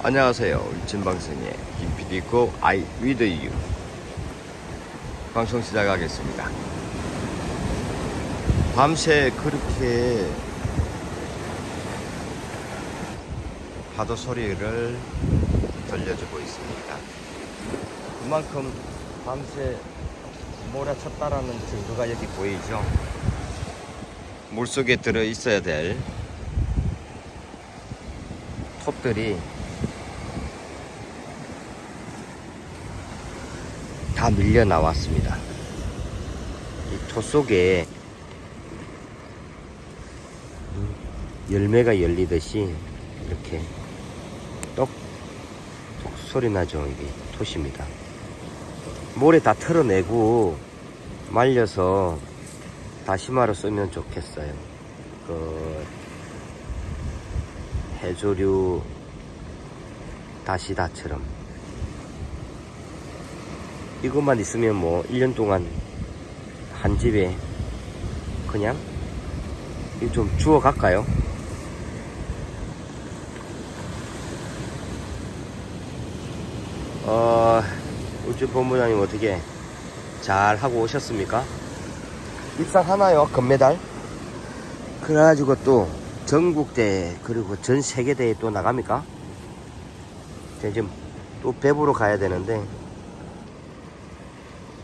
안녕하세요. 울진방송의 김PD고 I with you 방송 시작하겠습니다. 밤새 그렇게 파도 소리를 들려주고 있습니다. 그만큼 밤새 몰아쳤다라는 증거가 여기 보이죠? 물속에 들어 있어야 될 톱들이 다 밀려 나왔습니다. 이 토 속에 열매가 열리듯이 이렇게 똑, 똑 소리 나죠. 이게 톳입니다. 모래 다 털어내고 말려서 다시마로 쓰면 좋겠어요. 그 해조류 다시다처럼 이것만 있으면 뭐 1년 동안 한 집에 그냥 좀 주워 갈까요? 어, 우주 본부장님 어떻게 잘 하고 오셨습니까? 입상하나요? 금메달? 그래가지고 또 전국대회 그리고 전 세계대회 또 나갑니까? 제가 지금 또 배부러 가야 되는데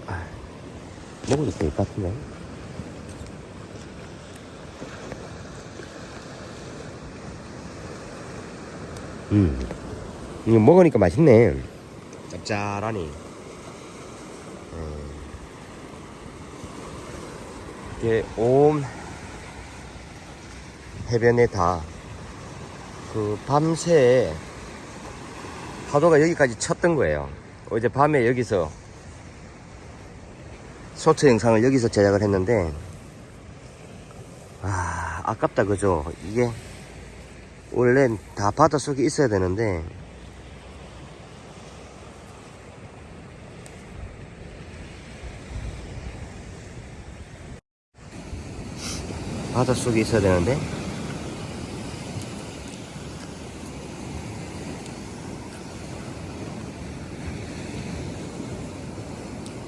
아, 먹어도 될것 같은데 음 이거 먹으니까 맛있네 짭짤하니 음. 이게 온 해변에 다 그 밤새 파도가 여기까지 쳤던 거예요. 어제 밤에 여기서 소트 영상을 여기서 제작을 했는데 아 아깝다 그죠? 이게 원래 다 바닷속에 있어야 되는데 바닷속에 있어야 되는데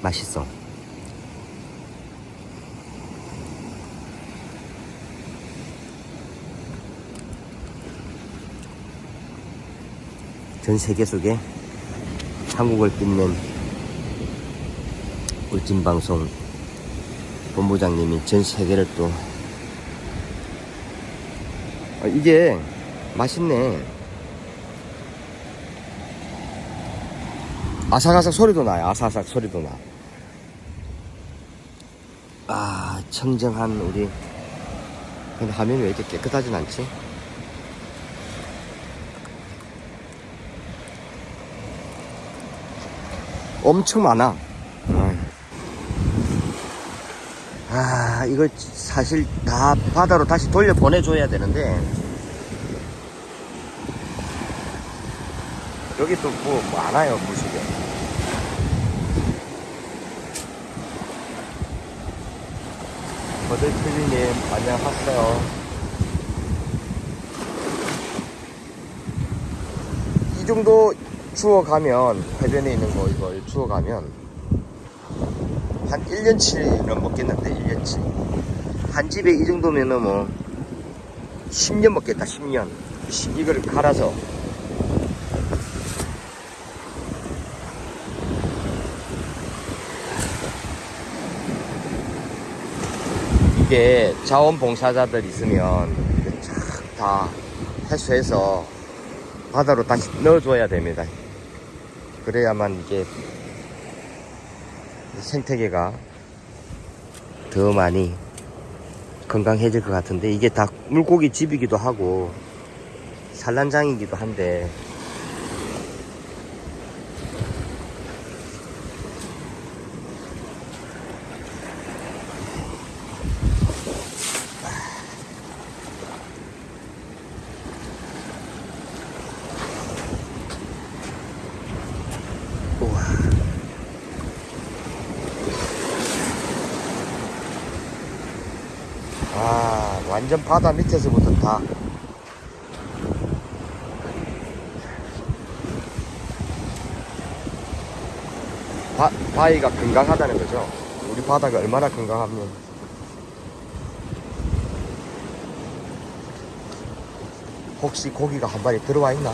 맛있어. 전 세계 속에 한국을 빛낸 울진방송 본부장님이 전 세계를 또 아, 이게 맛있네. 아삭아삭 소리도 나요. 아삭아삭 소리도 나. 아, 청정한 우리. 근데 화면이 왜 이렇게 깨끗하진 않지? 엄청 많아. 아, 이걸 사실 다 바다로 다시 돌려 보내줘야 되는데. 여기 또 뭐 많아요, 물속에. 버들트리님, 안녕하세요. 이 정도 주워가면, 해변에 있는 거 이걸 주워가면, 한 1년치는 먹겠는데, 1년치. 한 집에 이 정도면은 뭐, 10년 먹겠다, 10년. 이걸 갈아서 이게 자원봉사자들 있으면 다 해수해서 바다로 다시 넣어줘야 됩니다. 그래야만 이게 생태계가 더 많이 건강해질 것 같은데 이게 다 물고기 집이기도 하고 산란장이기도 한데 바다 밑에서부터 다. 바, 바위가 건강하다는 거죠? 우리 바다가 얼마나 건강하면 혹시 고기가 한 마리 들어와 있나?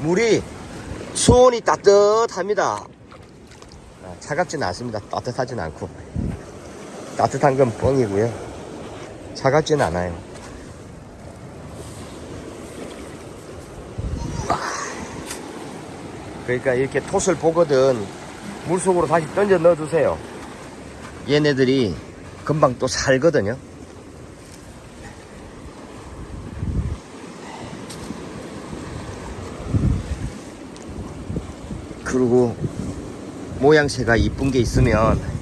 물이 수온이 따뜻합니다. 아, 차갑지는 않습니다. 따뜻하진 않고. 따뜻한 건 뻥이고요. 차갑지는 않아요. 그러니까 이렇게 톳을 보거든 물속으로 다시 던져 넣어 주세요. 얘네들이 금방 또 살거든요. 그리고 모양새가 이쁜 게 있으면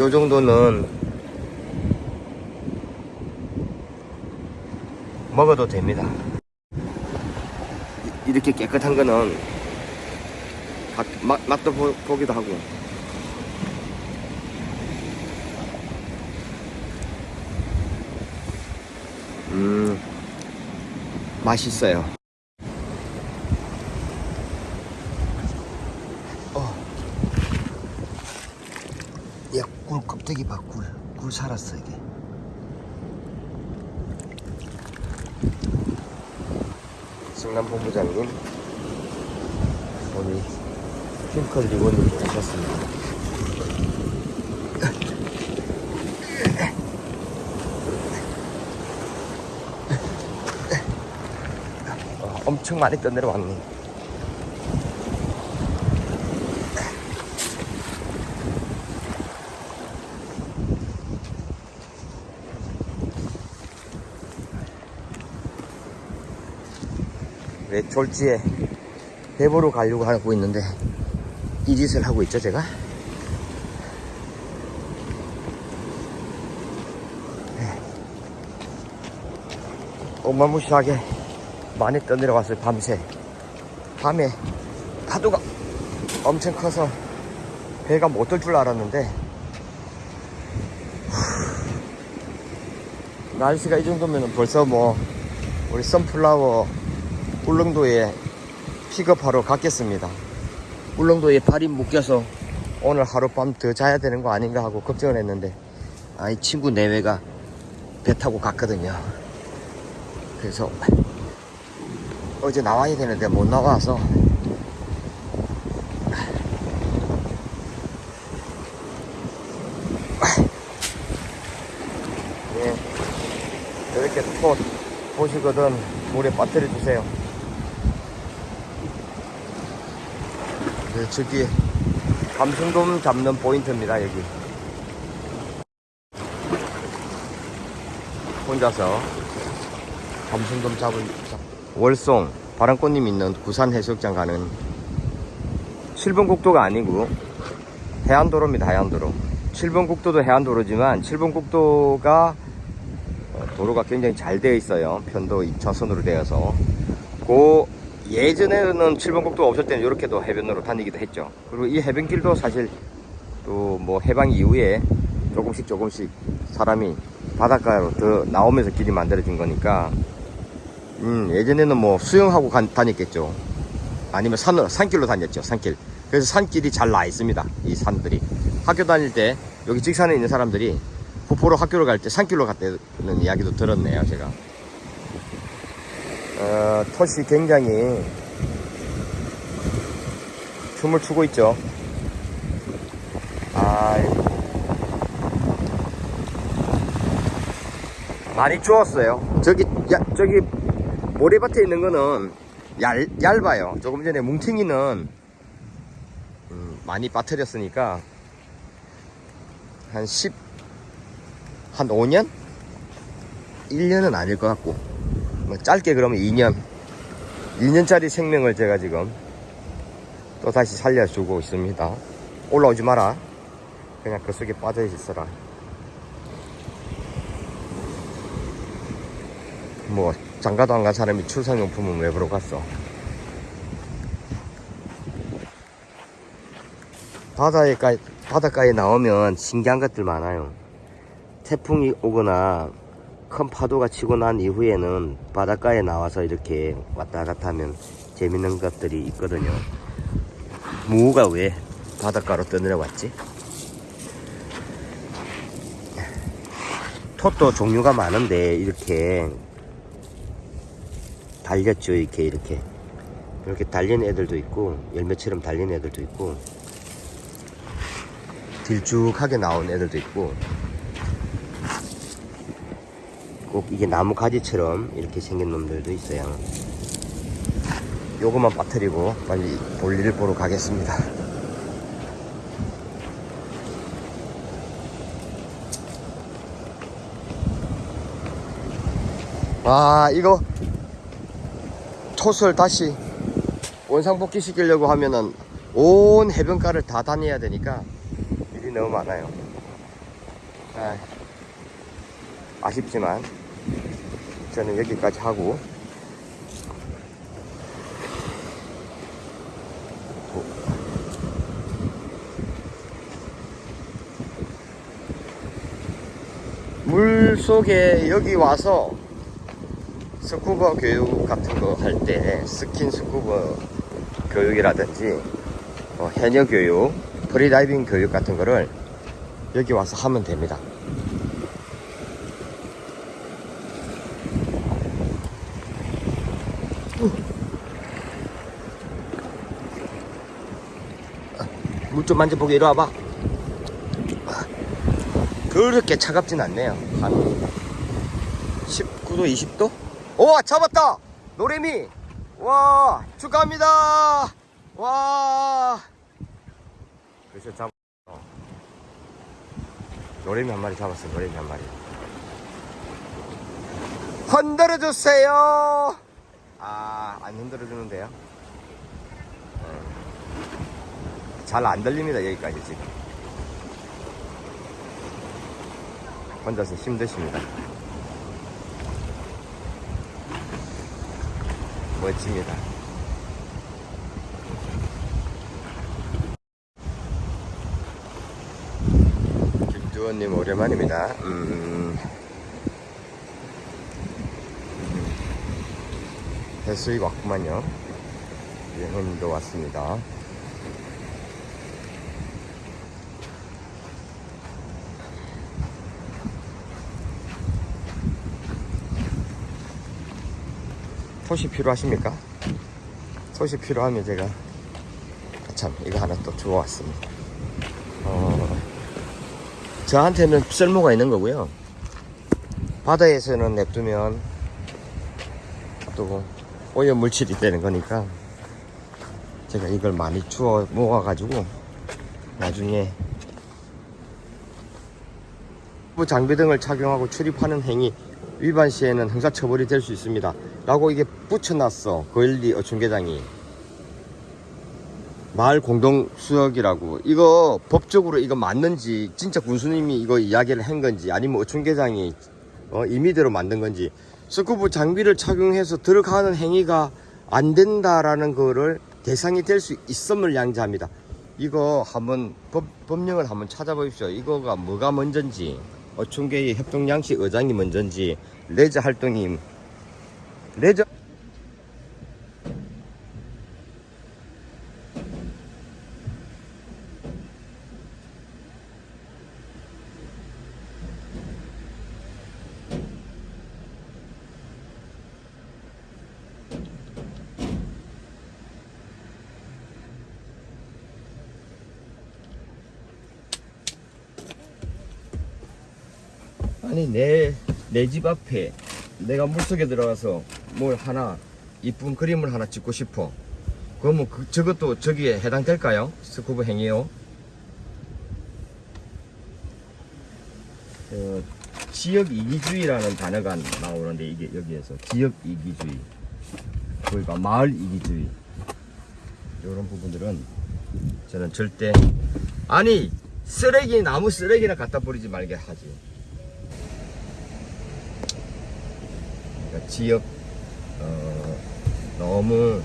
요 정도는 먹어도 됩니다. 이- 이렇게 깨끗한 거는 가- 맛, 맛도 보, 보기도 하고 음 맛있어요 어. 야꿀 껍데기 봐꿀꿀 살았어 이게. 승남 본부장님 우리 핑클 리본님 오셨습니다. 어, 엄청 많이 떠내려 왔네 왜 졸지에 배보러 가려고 하고 있는데 이 짓을 하고 있죠 제가? 네. 어마무시하게 많이 떠내려왔어요 밤새. 밤에 파도가 엄청 커서 배가 못 들 줄 알았는데 후, 날씨가 이 정도면 벌써 뭐 우리 선플라워 울릉도에 픽업하러 갔겠습니다. 울릉도에 발이 묶여서 오늘 하룻밤 더 자야 되는 거 아닌가 하고 걱정을 했는데 아, 이 친구 내외가 배 타고 갔거든요. 그래서 어제 나와야 되는데 못 나와서 예, 이렇게 톳 보시거든 물에 빠뜨려 주세요. 네, 저기 감성돔 잡는 포인트입니다 여기. 혼자서 감성돔 잡은 잡- 월송 바람꽃님 있는 구산 해수욕장 가는 7번 국도가 아니고 해안도로입니다 해안도로 7번 국도도 해안도로지만 7번 국도가 어, 도로가 굉장히 잘 되어 있어요. 편도 2차선으로 되어서. 그 예전에는 7번 국도가 없을 때는 이렇게도 해변으로 다니기도 했죠. 그리고 이 해변길도 사실 또 뭐 해방 이후에 조금씩 조금씩 사람이 바닷가로 더 나오면서 길이 만들어진 거니까 음, 예전에는 뭐 수영하고 간- 다녔겠죠. 아니면 산으로, 산길로 다녔죠. 산길. 그래서 산길이 잘 나 있습니다. 이 산들이. 학교 다닐 때 여기 직산에 있는 사람들이 부포로 학교를 갈 때 산길로 갔다는 이야기도 들었네요, 제가. 어, 톳이 굉장히 춤을 추고 있죠. 아, 많이 추웠어요. 저기, 야, 저기, 모래밭에 있는 거는 얇, 얇아요. 조금 전에 뭉탱이는 음, 많이 빠뜨렸으니까 한 10, 한 5년? 1년은 아닐 것 같고 뭐 짧게 그러면 2년 2년짜리 생명을 제가 지금 또 다시 살려주고 있습니다. 올라오지 마라. 그냥 그 속에 빠져 있어라. 뭐 장가도 안 간 사람이 출산용품은 왜 보러 갔어? 바다에 가, 바닷가에 나오면 신기한 것들 많아요. 태풍이 오거나 큰 파도가 치고 난 이후에는 바닷가에 나와서 이렇게 왔다 갔다 하면 재밌는 것들이 있거든요. 무가 왜 바닷가로 떠내려왔지? 톳도 종류가 많은데 이렇게 달렸죠 이렇게 이렇게 이렇게 달린 애들도 있고 열매처럼 달린 애들도 있고 길쭉하게 나온 애들도 있고 꼭 이게 나무 가지처럼 이렇게 생긴 놈들도 있어요. 요거만 빠뜨리고 빨리 볼일을 보러 가겠습니다. 와 이거 톳을 다시 원상복귀 시키려고 하면은 온 해변가를 다 다녀야 되니까 일이 너무 많아요. 아, 아쉽지만 저는 여기까지 하고 물 속에 여기 와서 스쿠버 교육 같은 거 할 때 스킨 스쿠버 교육이라든지 어, 해녀 교육, 프리다이빙 교육 같은 거를 여기 와서 하면 됩니다. 물 좀 만져보게 이리 와봐. 그렇게 차갑진 않네요. 한 19도, 20도? 오, 잡았다! 노래미! 와, 축하합니다! 와! 그래서 잡, 어. 노래미 한 마리 잡았어, 노래미 한 마리. 흔들어 주세요! 아, 안 흔들어 주는데요? 잘 안 들립니다, 여기까지 지금. 혼자서 힘드십니다. 멋집니다. 김주원님 오랜만입니다. 음, 해수이 왔구만요. 예원님도 왔습니다. 톳이 필요하십니까? 톳이 필요하면 제가 아, 참 이거 하나 또 주워왔습니다. 어, 저한테는 쓸모가 있는 거고요. 바다에서는 냅두면 또 오염 물질이 되는 거니까 제가 이걸 많이 주워 모아 가지고 나중에 뭐 장비 등을 착용하고 출입하는 행위 위반 시에는 형사처벌이 될 수 있습니다. 라고 이게 붙여놨어. 거일리 어촌계장이. 마을 공동수역이라고. 이거 법적으로 이거 맞는지, 진짜 군수님이 이거 이야기를 한 건지, 아니면 어촌계장이 어, 임의대로 만든 건지, 스쿠버 장비를 착용해서 들어가는 행위가 안 된다라는 거를 대상이 될 수 있음을 양지합니다. 이거 한번 법, 법령을 한번 찾아보십시오. 이거가 뭐가 먼저인지. 어촌계의 협동양식 어장이 먼저인지 레저 활동이 레저. 아니 내 내 집 앞에 내가 물속에 들어가서 뭘 하나 이쁜 그림을 하나 찍고 싶어. 그러면 그, 저것도 저기에 해당될까요? 스쿠버 행위요? 어, 지역 이기주의라는 단어가 나오는데 이게 여기에서 지역 이기주의 그러니까 마을 이기주의 이런 부분들은 저는 절대 아니 쓰레기 나무 쓰레기나 갖다 버리지 말게 하지 그러니까 지역 어, 너무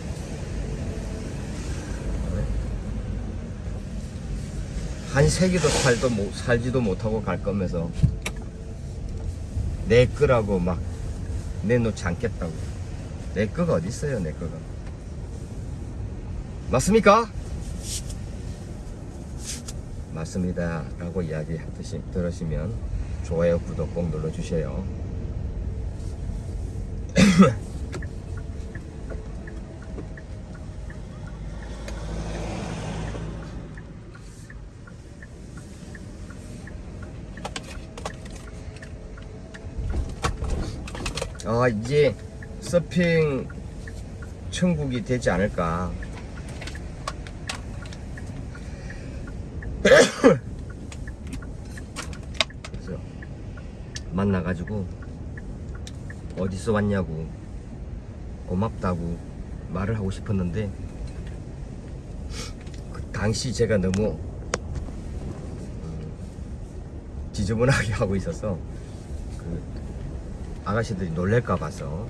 한 세기도 살도 못, 살지도 못하고 갈 거면서 내 거라고 막 내놓지 않겠다고 내 거가 어디 있어요 내 거가 맞습니까? 맞습니다. 라고 이야기 하듯이 들으시면 좋아요, 구독 꼭 눌러주세요. 아, 이제 서핑 천국이 되지 않을까. 그래서 만나가지고 어디서 왔냐고 고맙다고 말을 하고 싶었는데 그 당시 제가 너무 음, 지저분하게 하고 있어서 그 아가씨들이 놀랄까 봐서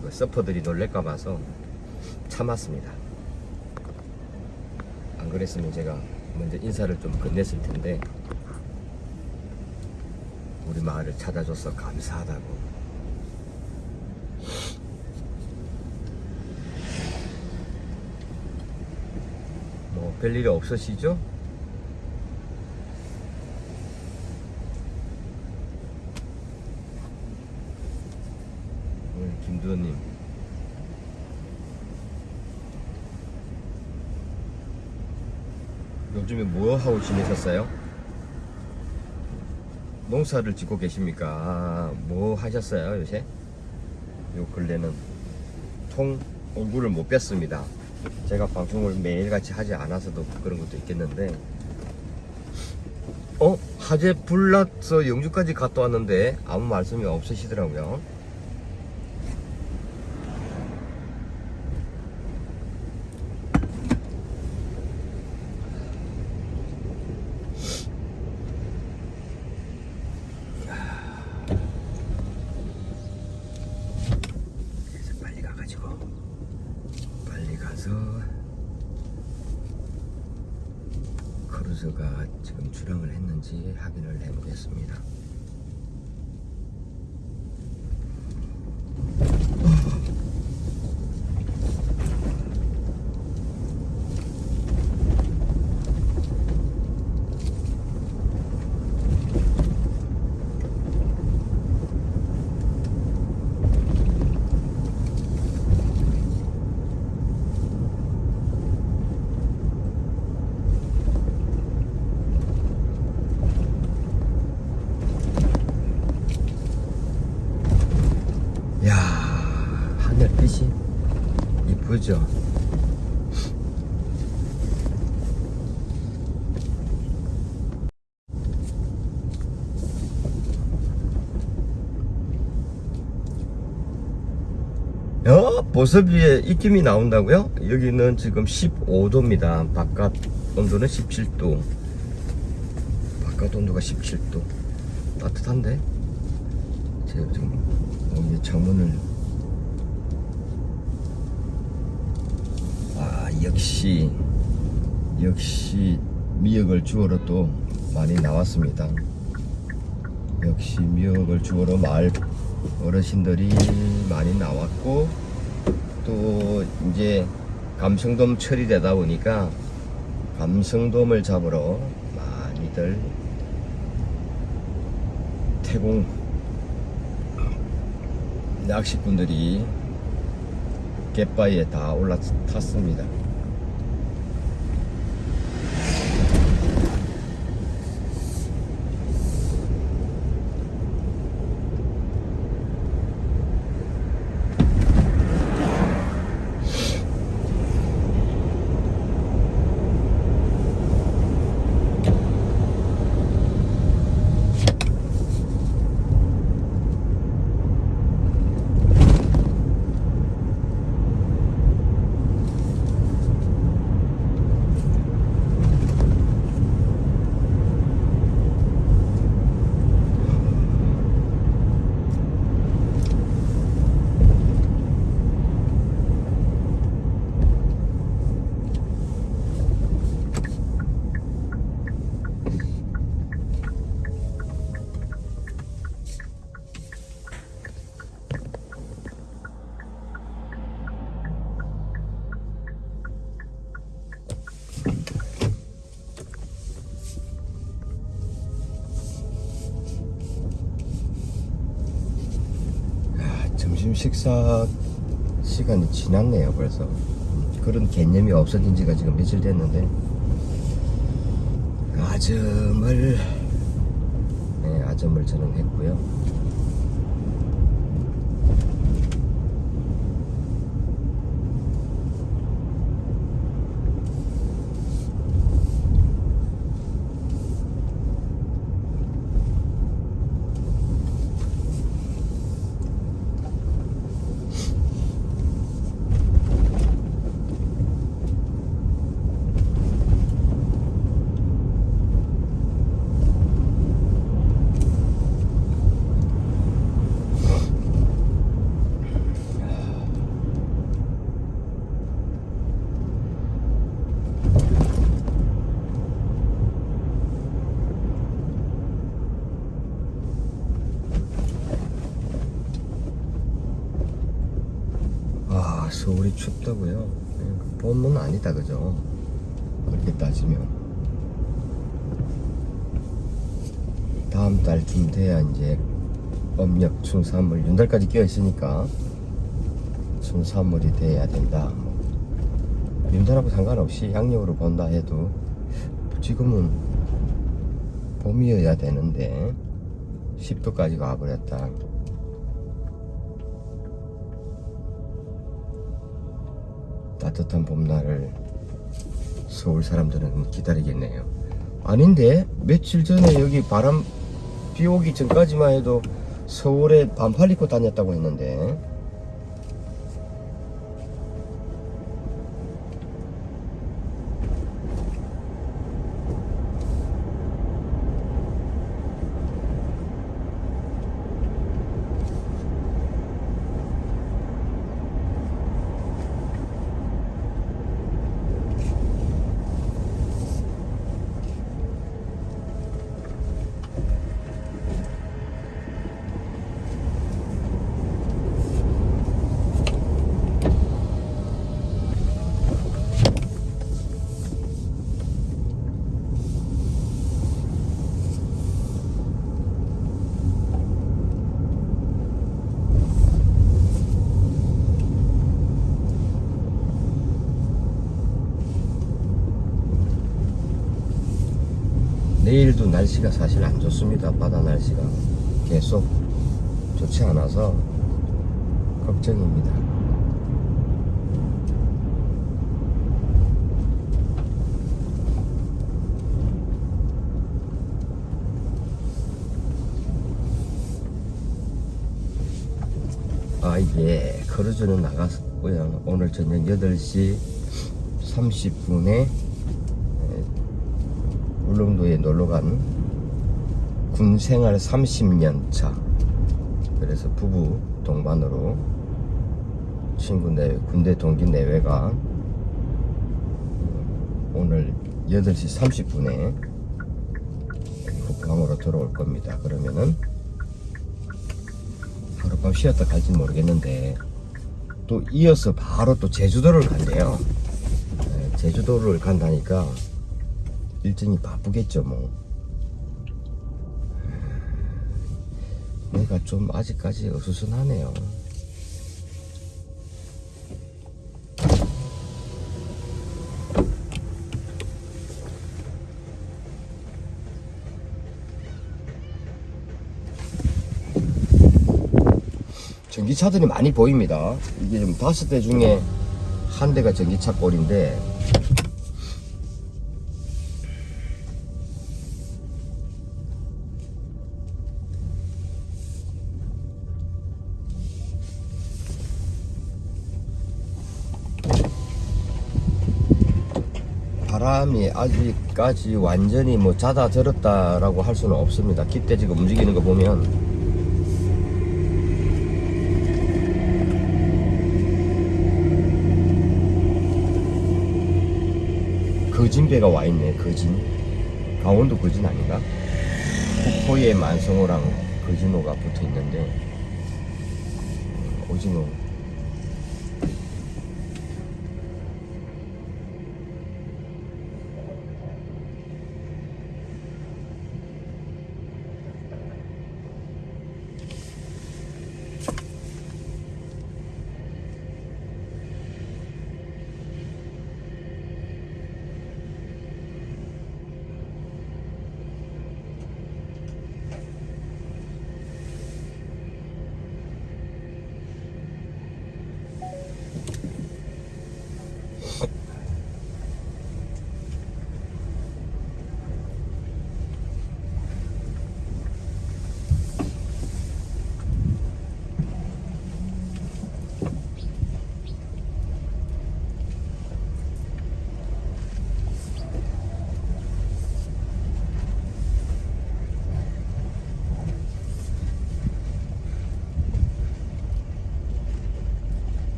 그 서퍼들이 놀랄까 봐서 참았습니다. 안 그랬으면 제가 먼저 인사를 좀 건넸을 텐데 우리 마을을 찾아줘서 감사하다고 뭐 별일이 없으시죠? 김두현님 요즘에 뭐 하고 지내셨어요? 농사를 짓고 계십니까? 아, 뭐 하셨어요 요새? 요 근래는 통 공부를 못 뺐습니다. 제가 방송을 매일같이 하지 않아서도 그런 것도 있겠는데 어? 화재 불났어 영주까지 갔다 왔는데 아무 말씀이 없으시더라고요. 그래서 빨리 가가지고 빨리 가서 크루즈가 지금 출항을 했는지 확인을 해보겠습니다. 야 하늘빛이 이쁘죠? 어? 보석 위에 입김이 나온다고요? 여기는 지금 15도입니다. 바깥 온도는 17도. 바깥 온도가 17도. 따뜻한데? 제가 지금 여기 창문을 아 역시 역시 미역을 주워러 또 많이 나왔습니다. 역시 미역을 주워러 마을 어르신들이 많이 나왔고 또 이제 감성돔 철이 되다 보니까 감성돔을 잡으러 많이들 태공 낚시꾼들이 갯바위에 다 올라탔습니다. 점심 식사 시간이 지났네요 벌써. 그런 개념이 없어진 지가 지금 며칠 됐는데. 아점을 네, 아점을 저는 했고요 아 서울이 춥다고요? 네, 봄은 아니다 그죠? 그렇게 따지면 다음 돼야 이제 âm력 춘삼월 윤달까지 끼어 있으니까 춘삼월이 돼야 된다 뭐. 윤달하고 상관없이 양력으로 본다 해도 지금은 봄이어야 되는데 10도까지 가버렸다 따뜻한 봄날을 서울 사람들은 기다리겠네요. 아닌데 며칠 전에 여기 바람 비 오기 전까지만 해도 서울에 반팔 입고 다녔다고 했는데 내일도 날씨가 사실 안 좋습니다. 바다 날씨가 계속 좋지 않아서 걱정입니다. 아, 예. 크루즈는 나갔고요. 오늘 저녁 8시 30분에 울릉도에 놀러간 군 생활 30년 차. 그래서 부부 동반으로 친구 내외, 군대 동기 내외가 오늘 8시 30분에 국방으로 들어올 겁니다. 그러면은 하룻밤 쉬었다 갈지는 모르겠는데 또 이어서 바로 또 제주도를 간대요. 네, 제주도를 간다니까 일정이 바쁘겠죠 뭐. 내가 좀 아직까지 어수선하네요. 전기차들이 많이 보입니다. 이게 좀 다섯 대 중에 한 대가 전기차 꼴인데 아직까지 완전히 뭐 잦아들었다라고 할 수는 없습니다. 기대 지금 움직이는 거 보면 거진배가 와 있네. 거진. 강원도 거진 아닌가? 북포에 만성호랑 거진호가 붙어 있는데 오징어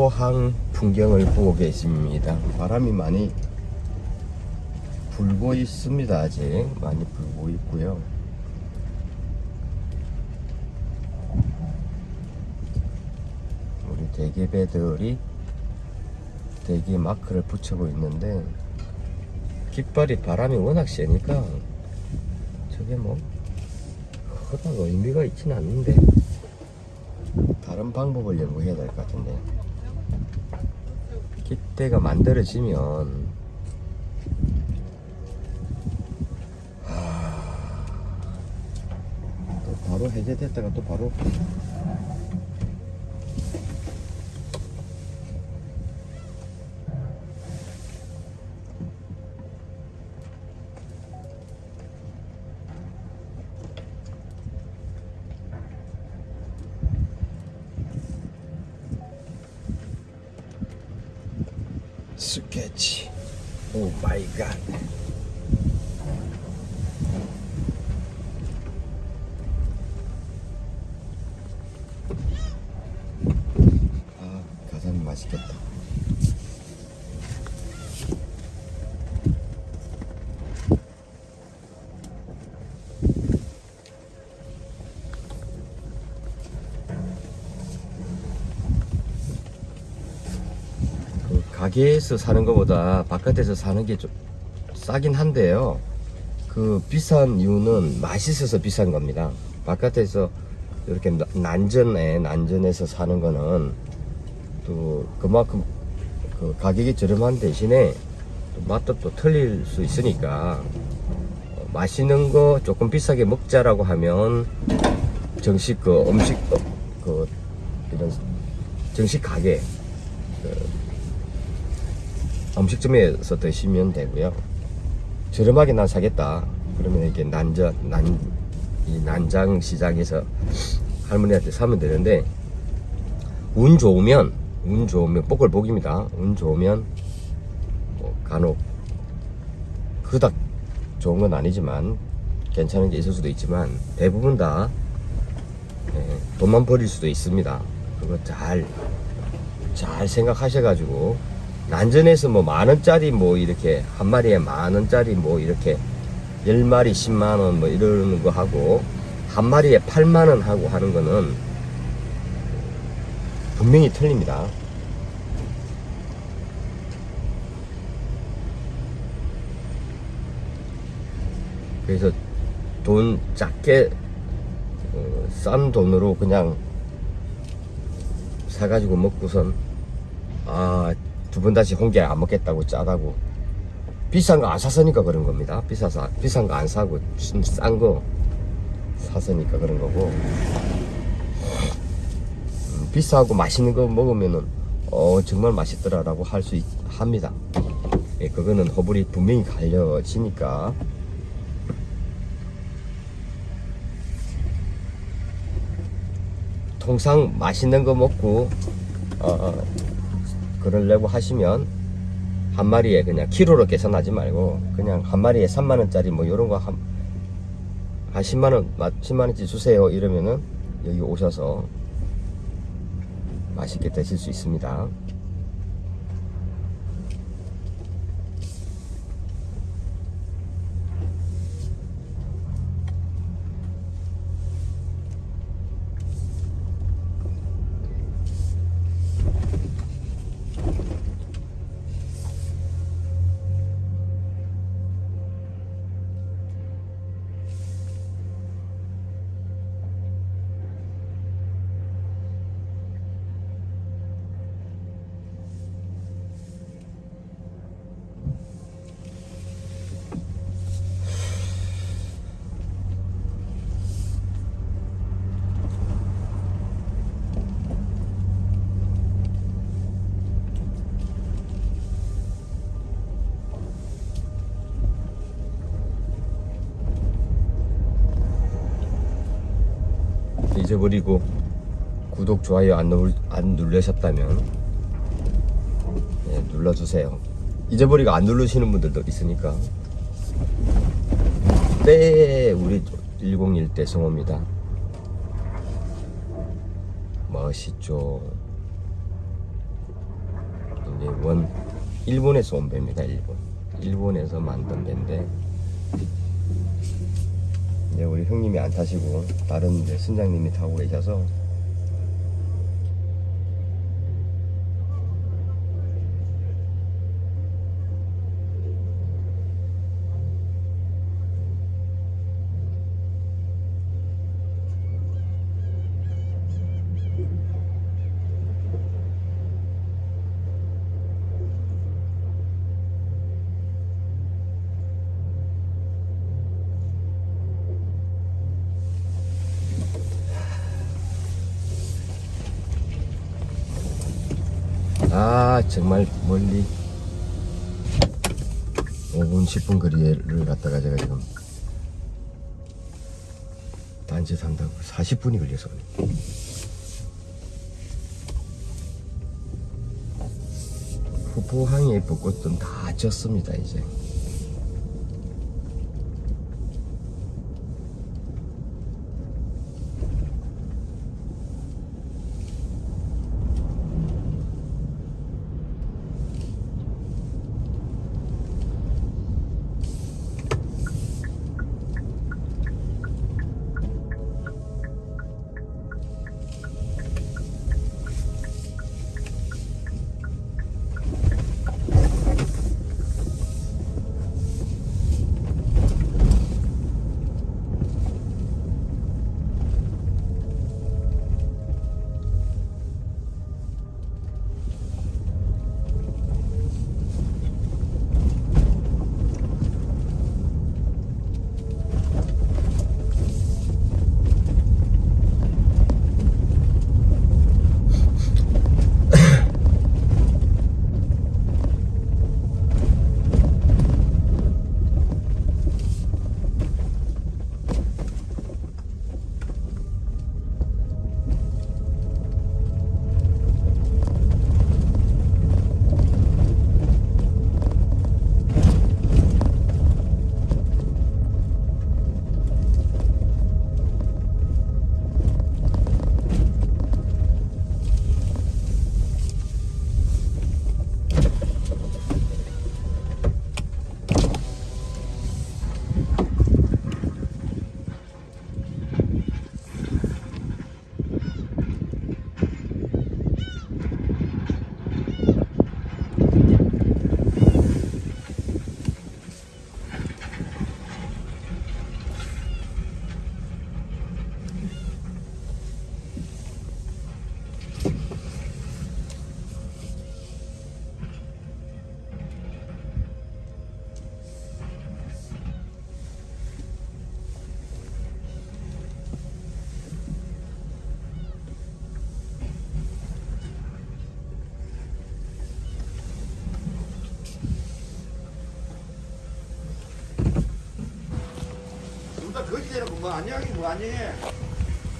포항 풍경을 보고 계십니다. 바람이 많이 불고 있습니다. 아직 많이 불고 있고요. 우리 대게배들이 대게 마크를 붙이고 있는데 깃발이 바람이 워낙 세니까 저게 뭐 그닥 의미가 있진 않는데 다른 방법을 연구해야 될 것 같은데 깃대가 만들어지면 하... 또 바로 해제됐다가 또 바로 가게에서 사는 것보다 바깥에서 사는 게 좀 싸긴 한데요. 그 비싼 이유는 맛있어서 비싼 겁니다. 바깥에서 이렇게 나- 난전에 난전에서 사는 거는 또 그만큼 그 가격이 저렴한 대신에 또 맛도 또 틀릴 수 있으니까 어, 맛있는 거 조금 비싸게 먹자라고 하면 정식 그 음식 어, 그 이런 정식 가게 그 음식점에서 드시면 되고요. 저렴하게 난 사겠다. 그러면 이렇게 난자 난이 난장 시장에서 할머니한테 사면 되는데 운 좋으면 운 좋으면 복을 복입니다. 운 좋으면 뭐 간혹 그닥 좋은 건 아니지만 괜찮은 게 있을 수도 있지만 대부분 다 예, 돈만 버릴 수도 있습니다. 그거 잘 잘 생각하셔가지고 난전에서 뭐 만 원짜리 뭐 이렇게 한 마리에 만 원짜리 뭐 이렇게 열 마리 10만 원 뭐 이러는 거 하고 한 마리에 8만 원 하고 하는 거는 분명히 틀립니다. 그래서 돈 작게 어, 싼 돈으로 그냥 사가지고 먹고선 아 두 번 다시 홍게 안 먹겠다고 짜다고. 비싼 거 안 샀으니까 그런 겁니다. 비싸서 비싼 거 안 사고 싼 거 샀으니까 그런 거고. 음, 비싸고 맛있는 거 먹으면은 어 정말 맛있더라 라고 할 수 합니다. 예, 그거는 허불이 분명히 갈려지니까. 통상 맛있는 거 먹고 어, 어, 그러려고 하시면 한 마리에 그냥 키로로 계산하지 말고 그냥 한 마리에 3만 원짜리 뭐 이런 거한 한 10만 원, 10만 원치 주세요 이러면은 여기 오셔서 맛있게 드실 수 있습니다. 잊어버리고 구독, 좋아요 안, 누, 안 누르셨다면 예, 눌러주세요. 잊어버리고 안 누르시는 분들도 있으니까. 네, 우리 101대 성호입니다. 멋있죠. 이제 원 일본에서 온 배입니다. 일본. 일본에서 만든 배인데 이제 우리 형님이 안 타시고 다른 이제 선장님이 타고 계셔서 아 정말 멀리 5분 10분 거리를 갔다가 제가 지금 단체 산다고 40분이 걸려서. 후포항에 벚꽃은 다 졌습니다 이제 뭐 안녕하긴 뭐 안녕해.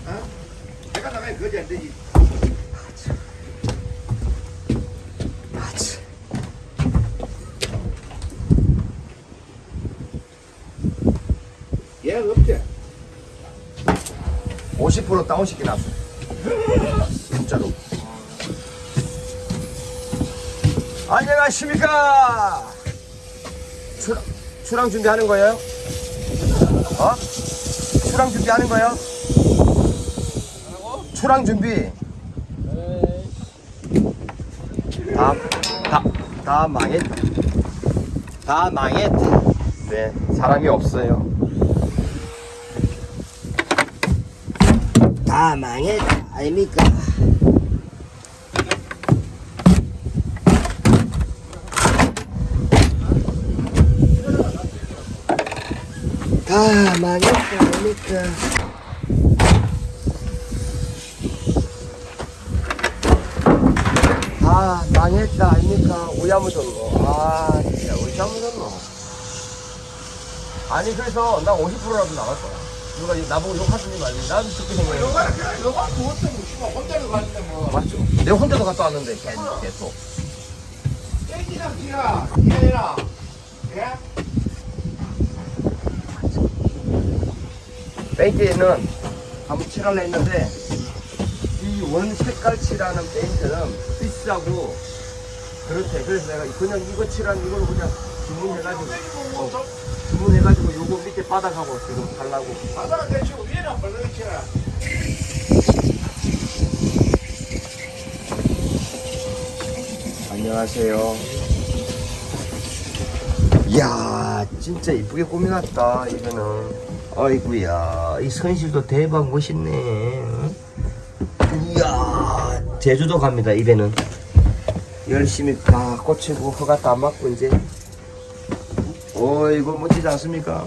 어? 내가 나가야 거지 안 되지. 얘 없지? 50% 다운시켜 놨어 진짜로 안녕하십니까 출항, 출항 준비하는 거예요? 어? 출항 준비하는 거예요? 출항 준비. 다, 다, 다 망했다 다 망했다 네 사람이 없어요. 다 망했다 아닙니까 다 망했다 아닙니까. 아 망했다 아닙니까? 묻었노 아 진짜 묻었노 아니 그래서 나 50%라도 나갈 거야. 누가 나보고 욕하시니 말지. 난 듣게 생각해. 너가 그냥 너가 그것도 뭐 혼자서 갔는데 뭐. 맞죠. 내가 혼자서 갔다 왔는데 계속 계속 땡기랑 지라 이래라. 예? 페인트는 한번 칠하려 했는데 이 원 색깔 칠하는 페인트는 비싸고 그렇대. 그래서 내가 그냥 이거 칠한 이걸 그냥 주문해가지고 어, 주문해가지고 요거 밑에 바닥하고 지금 달라고. 바다가 대치고 위에는 벌렁치라. 안녕하세요. 이야, 진짜 이쁘게 꾸며놨다, 이거는. 아이구야, 이 선실도 대박 멋있네. 응? 이야, 제주도 갑니다, 이제는. 열심히 다 꽂히고, 허가 다 맞고, 이제. 어이구, 멋지지 않습니까?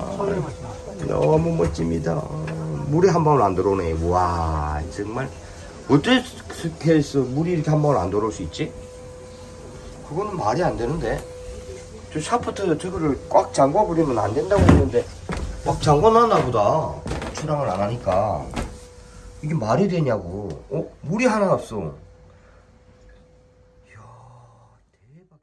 너무 멋집니다. 물이 한 방울 안 들어오네. 와, 정말. 어떻게 해서 물이 이렇게 한 방울 안 들어올 수 있지? 그거는 말이 안 되는데. 저 샤프트 저거를 꽉 잠궈 버리면 안 된다고 했는데 꽉 잠궈 놨나 보다. 출항을 안 하니까. 이게 말이 되냐고. 어? 물이 하나 없어. 이야, 대박.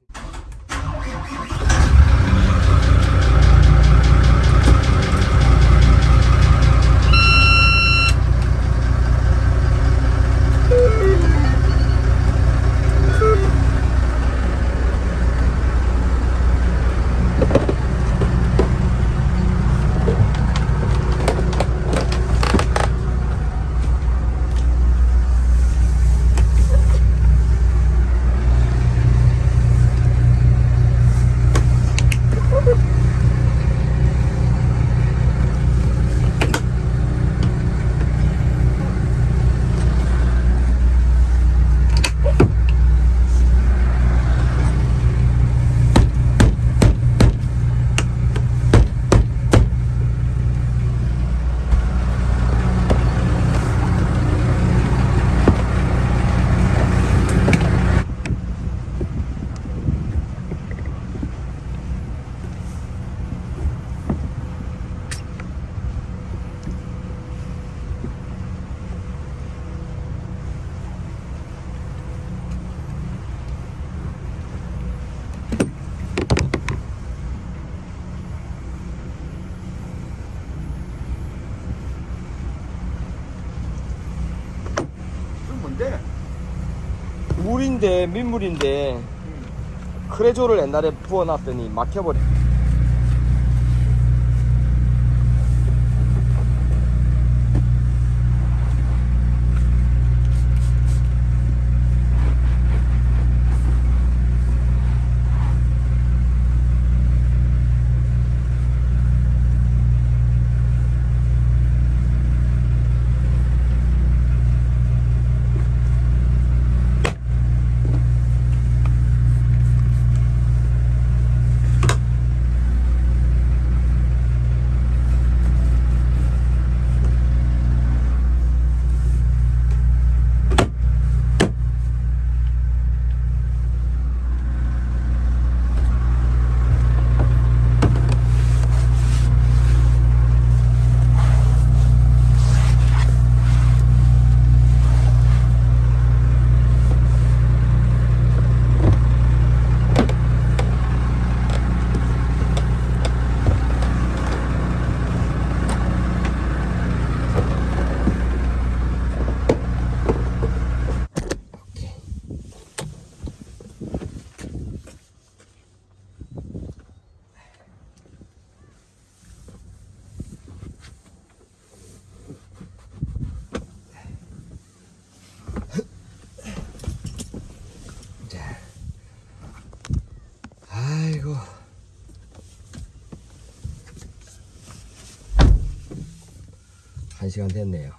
그럼 뭔데? 물인데, 민물인데, 크레조를 옛날에 부어놨더니 막혀버려. 시간 됐네요.